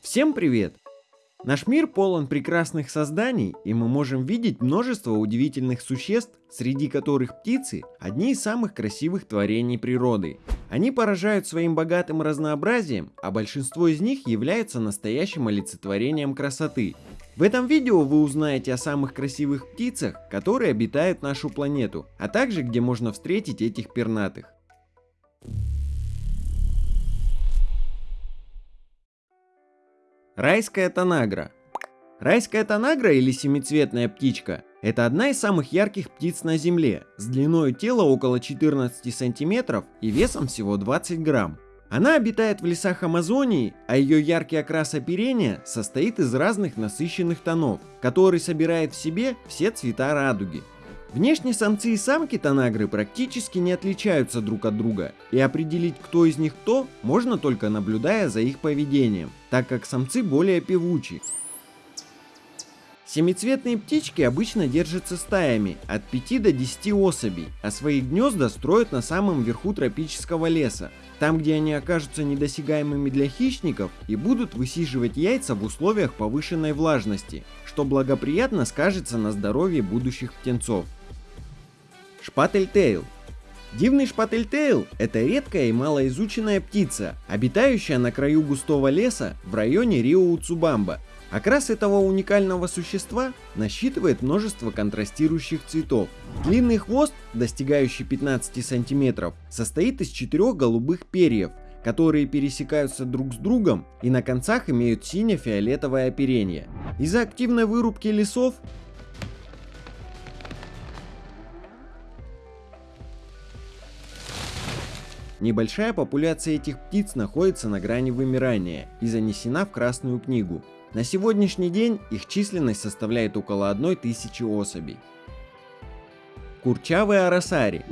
Всем привет! Наш мир полон прекрасных созданий, и мы можем видеть множество удивительных существ, среди которых птицы – одни из самых красивых творений природы. Они поражают своим богатым разнообразием, а большинство из них являются настоящим олицетворением красоты. В этом видео вы узнаете о самых красивых птицах, которые обитают нашу планету, а также где можно встретить этих пернатых. Райская танагра. Райская танагра или семицветная птичка – это одна из самых ярких птиц на Земле, с длиной тела около 14 сантиметров и весом всего 20 грамм. Она обитает в лесах Амазонии, а ее яркий окрас оперения состоит из разных насыщенных тонов, который собирает в себе все цвета радуги. Внешне самцы и самки танагры практически не отличаются друг от друга, и определить кто из них кто можно только наблюдая за их поведением, так как самцы более певучи. Семицветные птички обычно держатся стаями от 5 до 10 особей, а свои гнезда строят на самом верху тропического леса, там где они окажутся недосягаемыми для хищников и будут высиживать яйца в условиях повышенной влажности, что благоприятно скажется на здоровье будущих птенцов. Шпательтейл. Дивный шпательтейл – это редкая и малоизученная птица, обитающая на краю густого леса в районе Рио-Уцубамба. Окрас этого уникального существа насчитывает множество контрастирующих цветов. Длинный хвост, достигающий 15 сантиметров, состоит из четырех голубых перьев, которые пересекаются друг с другом и на концах имеют сине-фиолетовое оперение. Из-за активной вырубки лесов Небольшая популяция этих птиц находится на грани вымирания и занесена в Красную книгу. На сегодняшний день их численность составляет около 1000 особей. Курчавый арасари.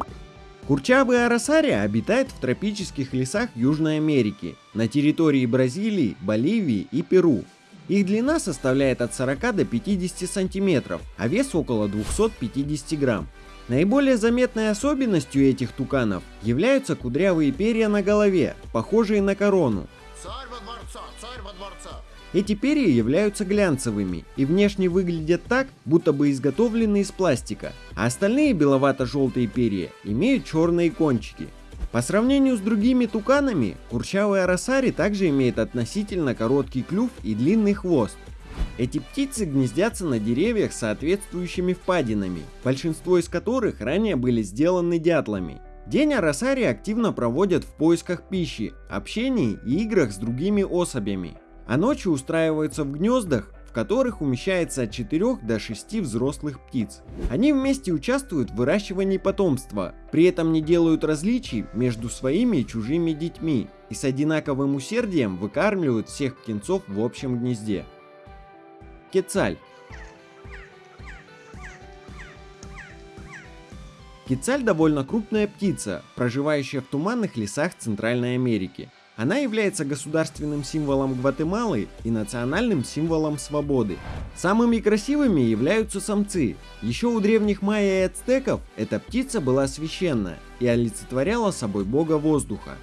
Курчавый арасари обитает в тропических лесах Южной Америки, на территории Бразилии, Боливии и Перу. Их длина составляет от 40 до 50 сантиметров, а вес около 250 грамм. Наиболее заметной особенностью этих туканов являются кудрявые перья на голове, похожие на корону. Царь во дворца, царь во дворца. Эти перья являются глянцевыми и внешне выглядят так, будто бы изготовлены из пластика, а остальные беловато-желтые перья имеют черные кончики. По сравнению с другими туканами, курчавая росари также имеет относительно короткий клюв и длинный хвост, эти птицы гнездятся на деревьях с соответствующими впадинами, большинство из которых ранее были сделаны дятлами. День Арасари активно проводят в поисках пищи, общении и играх с другими особями, а ночью устраиваются в гнездах, в которых умещается от 4 до 6 взрослых птиц. Они вместе участвуют в выращивании потомства, при этом не делают различий между своими и чужими детьми и с одинаковым усердием выкармливают всех птенцов в общем гнезде. Кецаль. Кецаль довольно крупная птица, проживающая в туманных лесах Центральной Америки. Она является государственным символом Гватемалы и национальным символом свободы. Самыми красивыми являются самцы. Еще у древних майя и ацтеков эта птица была священная и олицетворяла собой бога воздуха.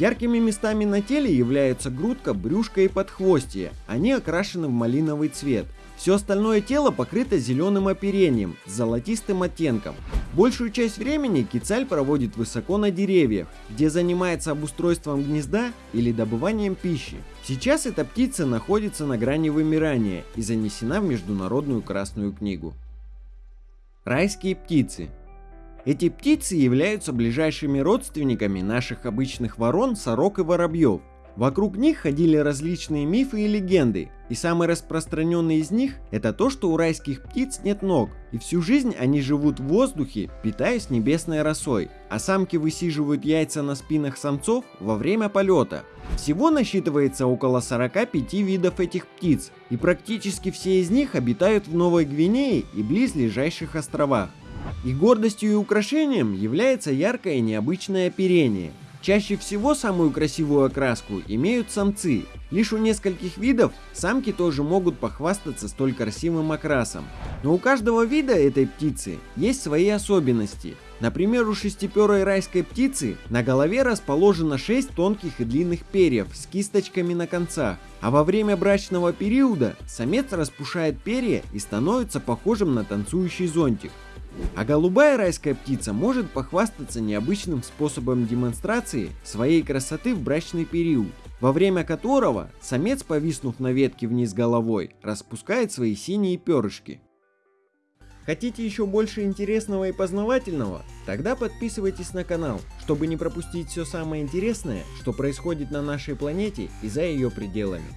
Яркими местами на теле являются грудка, брюшко и подхвостье. Они окрашены в малиновый цвет. Все остальное тело покрыто зеленым оперением с золотистым оттенком. Большую часть времени кицаль проводит высоко на деревьях, где занимается обустройством гнезда или добыванием пищи. Сейчас эта птица находится на грани вымирания и занесена в Международную Красную книгу. Райские птицы эти птицы являются ближайшими родственниками наших обычных ворон, сорок и воробьев. Вокруг них ходили различные мифы и легенды, и самый распространенный из них это то, что у райских птиц нет ног, и всю жизнь они живут в воздухе, питаясь небесной росой, а самки высиживают яйца на спинах самцов во время полета. Всего насчитывается около 45 видов этих птиц, и практически все из них обитают в Новой Гвинее и близлежащих островах. Их гордостью и украшением является яркое и необычное оперение. Чаще всего самую красивую окраску имеют самцы. Лишь у нескольких видов самки тоже могут похвастаться столь красивым окрасом. Но у каждого вида этой птицы есть свои особенности. Например, у шестиперой райской птицы на голове расположено 6 тонких и длинных перьев с кисточками на концах, а во время брачного периода самец распушает перья и становится похожим на танцующий зонтик. А голубая райская птица может похвастаться необычным способом демонстрации своей красоты в брачный период, во время которого самец, повиснув на ветке вниз головой, распускает свои синие перышки. Хотите еще больше интересного и познавательного? Тогда подписывайтесь на канал, чтобы не пропустить все самое интересное, что происходит на нашей планете и за ее пределами.